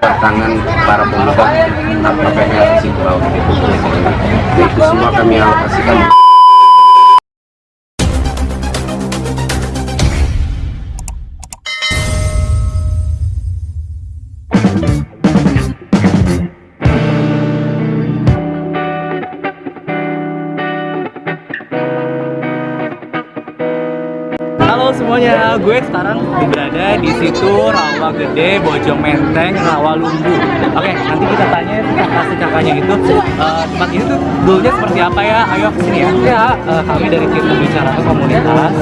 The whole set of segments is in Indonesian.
tangan para pemuda tanpa PL Sikurau itu itu semua kami alokasikan Halo semuanya, gue sekarang berada di situ Rawa Gede, Bojong Menteng, Rawa Lumbu. Oke, nanti kita tanya kakak-kakaknya itu eh, tempat ini tuh dulunya seperti apa ya? Ayo ke sini ya. Ya, eh, kami dari tim bicara komunitas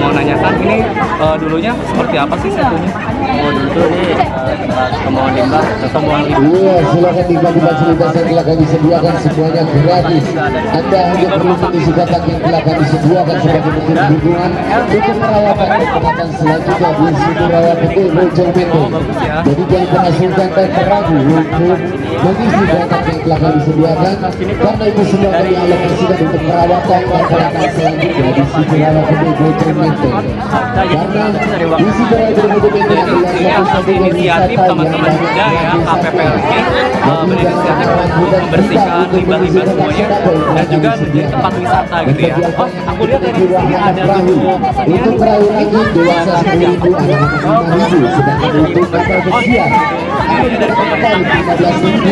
mau nanyakan ini eh, dulunya seperti apa sih satunya? Oh, dulu nih eh, tempat pembuangan limbah, pembuangan limbah. Iya, silakan dibantu fasilitas yang telah kami sediakan semuanya gratis. Anda hanya perlu mengisi kotak yang telah kami sediakan sebagai bentuk dukungan untuk perawatan dan perawatan selanjutnya di situ rawat betul Bojong Menteng. Jadi jangan pernah sungkan dan ragu untuk mengisi kotak yang telah kami sediakan karena itu semua kami alokasikan untuk perawatan perawatan selanjutnya di betul Bojong Menteng. Karena di Menteng adalah Ini satu atas satunya inisiatif wisata yang teman-teman muda ya KPPLG uh, berinisiatif untuk membersihkan limbah-limbah semuanya dan juga menjadi tempat wisata gitu ya. Oh, aku lihat dari sini ada tujuh untuk perahu lagi dewasa 10.000 anak-anak 5.000 sedangkan untuk pesiar ini dari pemerintah. 15.000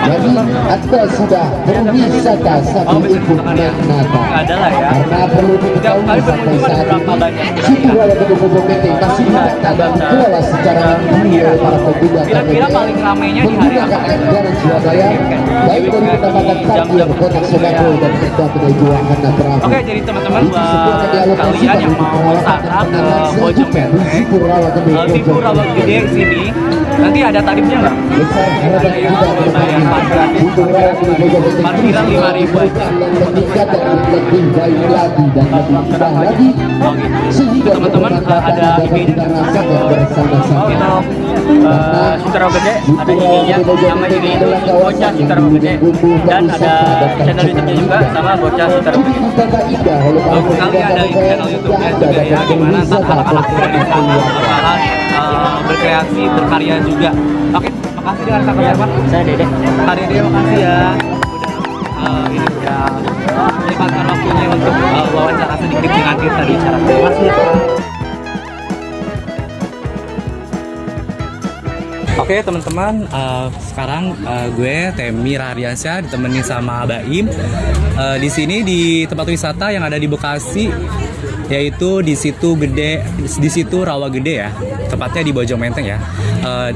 jadi anda sudah berwisata sambil ikut ya. karena perlu diketahui sampai saat ini banyak? situ rawat putih Bojong Menteng masih didata dan dikelola secara mandiri oleh para pemuda Kira-kira paling ramainya di hari menggunakan apa? anggaran Surabaya baik dari pendapatan parkir, kotak dan denda penunjuan karena perahu. Oke, jadi teman-teman semua buat kalian yang mau wisata dan ke Bojong di Menteng, situ rawat Gede Tipu Bojong Rawa Gede Menteng. sini, nanti ada tarifnya nggak? Kita ke bayar depannya parkiran. untuk rawat Gede Bojong Menteng Parkiran bisa 5.000 memberikan dan meningkatkan lebih baik lagi dan lebih indah lagi Oh sehingga Teman-teman uh, ada uh, Sutera Gede ada nama IG itu Bocah dan ada channel YouTube-nya juga sama Bocah Sutera Gede. Bagus sekali ada channel YouTube-nya juga ya, gimana anak-anak uh, berkreasi, berkarya juga. Oke, makasih dengan kakak siapa? Saya Dede. Kak Dede makasih ya udah uh, ini udah menyempatkan waktunya untuk uh, wawancara sedikit dengan kita di acara terima kasih Oke teman-teman, uh, sekarang uh, gue Temi Rahariansyah ditemani sama Baim uh, di sini di tempat wisata yang ada di Bekasi yaitu di situ gede di situ rawa gede ya tepatnya di Bojong Menteng ya Uh,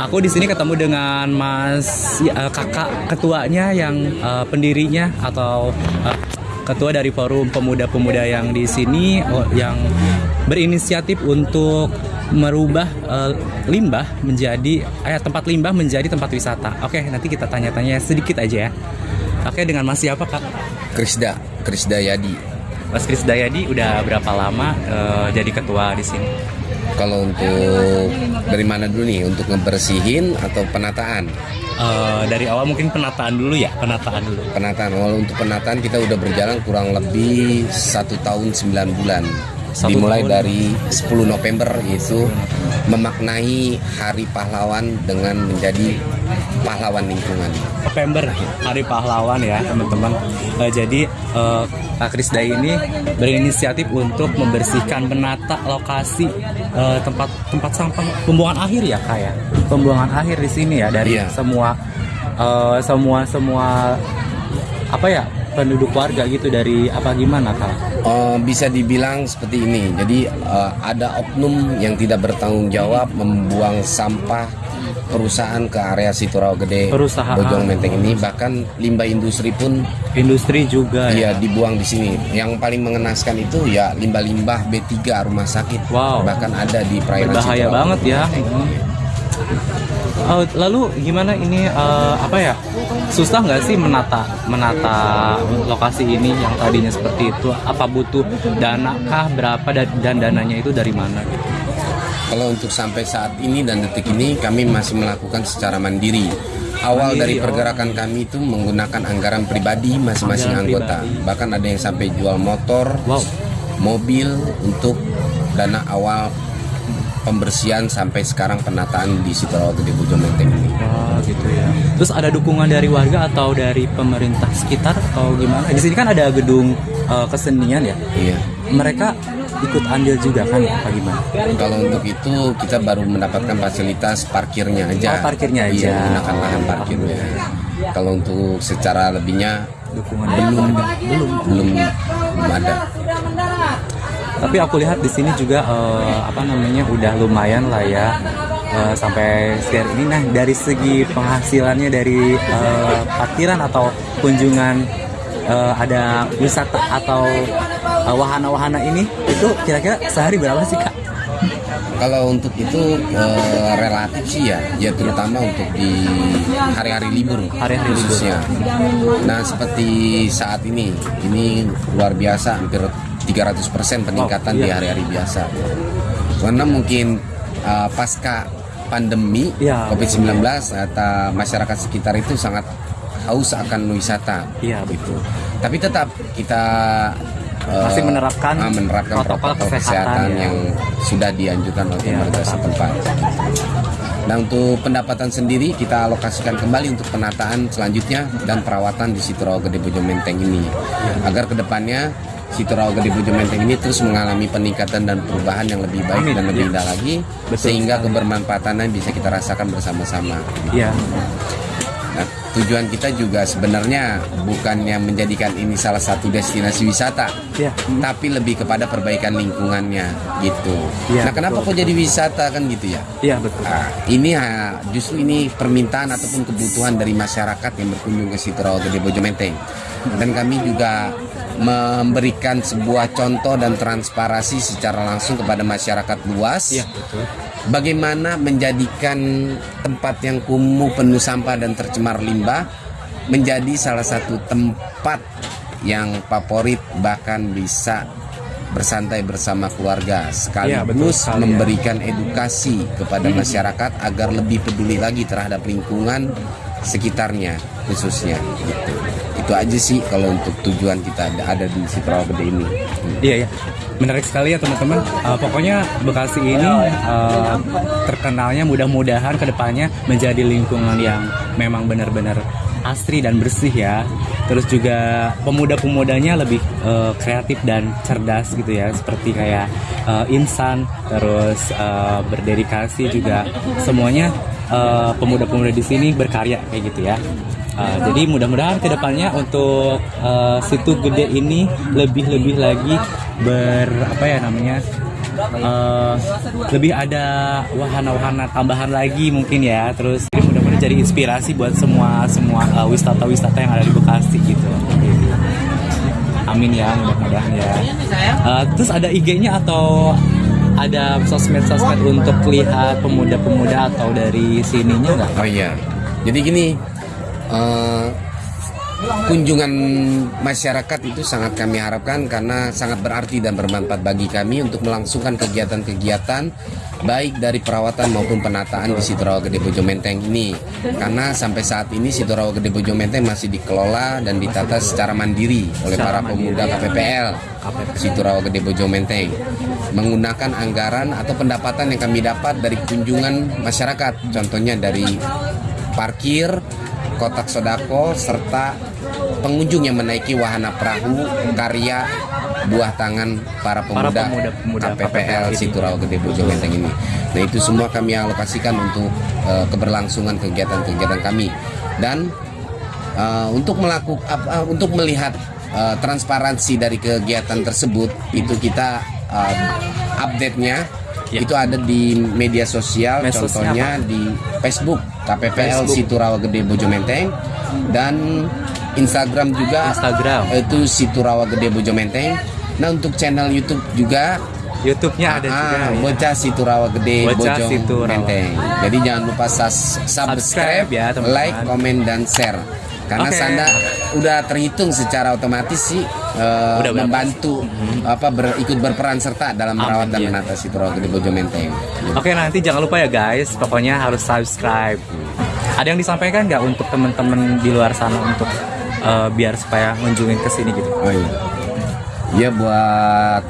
aku di sini ketemu dengan Mas uh, kakak ketuanya yang uh, pendirinya atau uh, ketua dari forum pemuda-pemuda yang di sini oh, yang berinisiatif untuk merubah uh, limbah menjadi eh, tempat limbah menjadi tempat wisata. Oke, nanti kita tanya-tanya sedikit aja ya. Oke, dengan Mas siapa kak? Krisda Krisda Yadi Mas Kris Dayadi udah berapa lama uh, jadi ketua di sini? kalau untuk dari mana dulu nih untuk ngebersihin atau penataan Uh, dari awal mungkin penataan dulu ya, penataan dulu. penataan kalau untuk penataan kita udah berjalan kurang lebih satu tahun 9 bulan Satu dimulai tahun. dari 10 November itu memaknai Hari Pahlawan dengan menjadi pahlawan lingkungan November Hari Pahlawan ya teman-teman. Eh, jadi eh, Kak Krisda ini berinisiatif untuk membersihkan menata lokasi eh, tempat tempat sampah pembuangan akhir ya kak ya. Pembuangan akhir di sini ya dari Iya. semua eh, semua semua apa ya penduduk warga gitu dari apa gimana kak? Eh, bisa dibilang seperti ini. Jadi eh, ada oknum yang tidak bertanggung jawab membuang sampah perusahaan ke area Sitorao Gede, Perusahaan. Bojong Menteng ini. Bahkan limbah industri pun Industri juga ya. ya dibuang di sini. Yang paling mengenaskan itu ya limbah-limbah B3 rumah sakit. Wow. Bahkan ada di perairan berbahaya Sitorao. banget ya. Oh, lalu gimana ini eh, apa ya susah nggak sih menata menata lokasi ini yang tadinya seperti itu apa butuh dana kah berapa dan, dan dananya itu dari mana gitu Kalau untuk sampai saat ini dan detik ini kami masih melakukan secara mandiri. awal Mandiri, dari oh. pergerakan kami itu menggunakan anggaran pribadi masing-masing anggota. pribadi. Bahkan ada yang sampai jual motor, Wow. mobil untuk dana awal pembersihan sampai sekarang penataan di situ Rawa Gede Bojo Menteng ini. Oh gitu ya. Terus ada dukungan dari warga atau dari pemerintah sekitar atau gimana? Di sini kan ada gedung eh, kesenian ya. Iya. Mereka ikut andil juga kan apa gimana? Kalau untuk itu kita baru mendapatkan fasilitas parkirnya aja. Oh, parkirnya aja. Iya, menggunakan lahan parkirnya. Kalau untuk secara lebihnya Dukungan belum belum. belum belum ada. Tapi aku lihat di sini juga eh, apa namanya udah lumayan lah ya eh, sampai sekarang ini. Nah dari segi penghasilannya dari eh, parkiran atau kunjungan eh, ada wisata atau wahana-wahana ini itu kira-kira sehari berapa sih kak? Kalau untuk itu eh, relatif sih ya, ya terutama untuk di hari-hari libur, Hari-hari libur. khususnya. Nah seperti saat ini, ini luar biasa, hampir 300% peningkatan Oh, di iya. hari-hari biasa. Karena mungkin eh, pasca pandemi Iya. COVID-19, kata masyarakat sekitar itu sangat haus akan wisata. Iya betul. Tapi tetap kita eh, Masih menerapkan ah, menerapkan protokol protokol, kesehatan, kesehatan, ya. yang sudah dianjurkan oleh Iya, pemerintah tetap. setempat. Nah untuk pendapatan sendiri kita alokasikan kembali untuk penataan selanjutnya dan perawatan di Situ Rawa Gede Bojo Menteng ini agar ke depannya Situ Rawa Gede Bojo Menteng ini terus mengalami peningkatan dan perubahan yang lebih baik Amin, dan lebih iya. indah lagi Betul sehingga kebermanfaatannya bisa kita rasakan bersama-sama. Iya. Nah, tujuan kita juga sebenarnya bukannya menjadikan ini salah satu destinasi wisata, Iya. tapi lebih kepada perbaikan lingkungannya gitu. Iya, nah, kenapa betul. kok jadi wisata kan gitu ya? Iya betul. Nah, ini ha, justru ini permintaan ataupun kebutuhan dari masyarakat yang berkunjung ke situ Rawa Gede Bojo Menteng. Dan kami juga memberikan sebuah contoh dan transparasi secara langsung kepada masyarakat luas Iya betul. bagaimana menjadikan tempat yang kumuh penuh sampah dan tercemar limbah menjadi salah satu tempat yang favorit bahkan bisa bersantai bersama keluarga Iya, betul sekaligus sekali, ya. memberikan edukasi kepada masyarakat agar lebih peduli lagi terhadap lingkungan sekitarnya khususnya gitu. Itu aja sih kalau untuk tujuan kita ada- ada di Sitrawa Gede ini. Iya ya, menarik sekali ya teman-teman. Uh, pokoknya Bekasi ini uh, terkenalnya mudah-mudahan ke depannya menjadi lingkungan yang memang benar-benar asri dan bersih ya. Terus juga pemuda-pemudanya lebih uh, kreatif dan cerdas gitu ya, seperti kayak uh, insan, terus uh, berdedikasi juga semuanya uh, pemuda-pemuda di sini berkarya kayak gitu ya. Uh, jadi mudah-mudahan ke depannya untuk uh, situ gede ini lebih-lebih lagi ber apa ya namanya uh, lebih ada wahana-wahana tambahan lagi mungkin ya. Terus mudah-mudahan jadi inspirasi buat semua semua uh, wisata-wisata yang ada di Bekasi gitu. Amin ya mudah-mudahan ya. Uh, terus ada IG-nya atau ada sosmed-sosmed untuk lihat pemuda-pemuda atau dari sininya nggak? Oh iya. Jadi gini, eh, kunjungan masyarakat itu sangat kami harapkan karena sangat berarti dan bermanfaat bagi kami untuk melangsungkan kegiatan-kegiatan baik dari perawatan maupun penataan di Situ Rawa Gede Bojo Menteng ini. Karena sampai saat ini Situ Rawa Gede Bojo Menteng masih dikelola dan ditata secara mandiri oleh para pemuda ya. KPPL. Situ Rawa Gede Bojo Menteng menggunakan anggaran atau pendapatan yang kami dapat dari kunjungan masyarakat contohnya dari parkir kotak sodako serta pengunjung yang menaiki wahana perahu karya buah tangan para pemuda, pemuda-pemuda KPPL KPPL ini. Situ Rawa Gede Bojo Menteng ini. Nah itu semua kami alokasikan untuk eh, keberlangsungan kegiatan-kegiatan kami dan Uh, untuk melakukan uh, untuk melihat uh, transparansi dari kegiatan tersebut itu kita uh, update-nya Ya. itu ada di media sosial Medsosnya contohnya di Facebook KPPL Facebook. Situ Rawa Gede Bojo Menteng dan Instagram juga Instagram. itu Situ Rawa Gede Bojo Menteng nah untuk channel YouTube juga YouTube-nya ada Ah, juga. ya. Bocah Situ Rawa Gede Bocah Bojong Situ Rawa. Menteng. Jadi jangan lupa subscribe, Subscribe ya, teman-teman. like, komen dan share. Karena Oke. Sanda udah terhitung secara otomatis sih eh, Udah membantu apa ber- ikut berperan serta dalam Amin, merawat dan iya. menata Situ Rawa Gede Bojo Menteng. Oke nanti jangan lupa ya guys, pokoknya harus subscribe. Ada yang disampaikan nggak untuk teman-teman di luar sana untuk eh, biar supaya ngunjungin ke sini gitu? Oh iya. Ya buat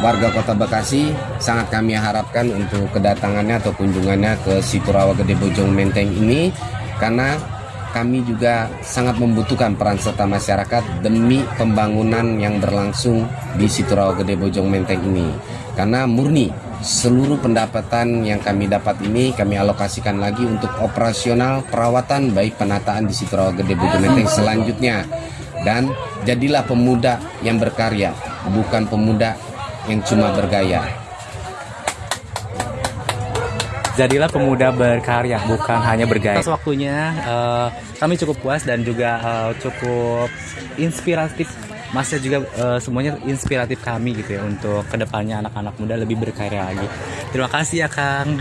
warga Kota Bekasi sangat kami harapkan untuk kedatangannya atau kunjungannya ke Situ Rawa Gede Bojong Menteng ini karena kami juga sangat membutuhkan peran serta masyarakat demi pembangunan yang berlangsung di Situ Rawa Gede Bojong Menteng ini. Karena murni seluruh pendapatan yang kami dapat ini kami alokasikan lagi untuk operasional perawatan baik penataan di Situ Rawa Gede Bojong Menteng selanjutnya dan jadilah pemuda yang berkarya bukan pemuda yang cuma bergaya Jadilah pemuda berkarya, bukan hanya bergaya. Atas waktunya, eh, kami cukup puas dan juga eh, cukup inspiratif. Masnya juga eh, semuanya inspiratif kami gitu ya untuk ke depannya anak-anak muda lebih berkarya lagi. Terima kasih ya Kang.